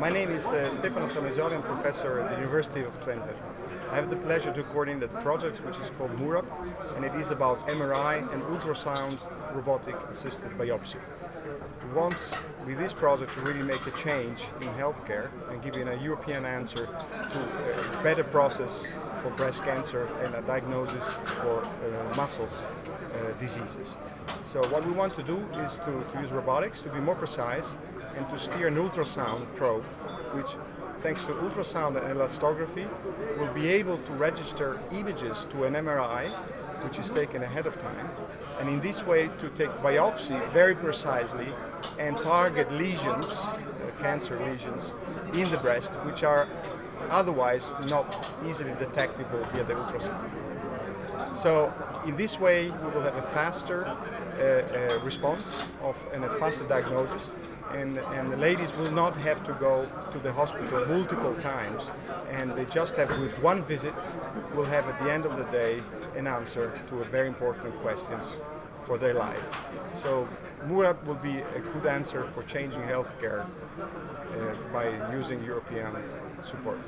My name is uh, Stefano Stramigioli, I'm professor at the University of Twente. I have the pleasure to coordinate a project which is called MURAB, and it is about MRI and ultrasound robotic assisted biopsy. We want, with this project, to really make a change in healthcare and give a European answer to a better process for breast cancer and a diagnosis for uh, muscles uh, diseases. So what we want to do is to, to use robotics to be more precise and to steer an ultrasound probe, which thanks to ultrasound and elastography, will be able to register images to an MRI, which is taken ahead of time, and in this way to take biopsy very precisely and target lesions, uh, cancer lesions, in the breast, which are otherwise not easily detectable via the ultrasound. So in this way we will have a faster uh, uh, response of, and a faster diagnosis and, and the ladies will not have to go to the hospital multiple times and they just have with one visit will have at the end of the day an answer to a very important questions for their life. So MURAB will be a good answer for changing healthcare uh, by using European support.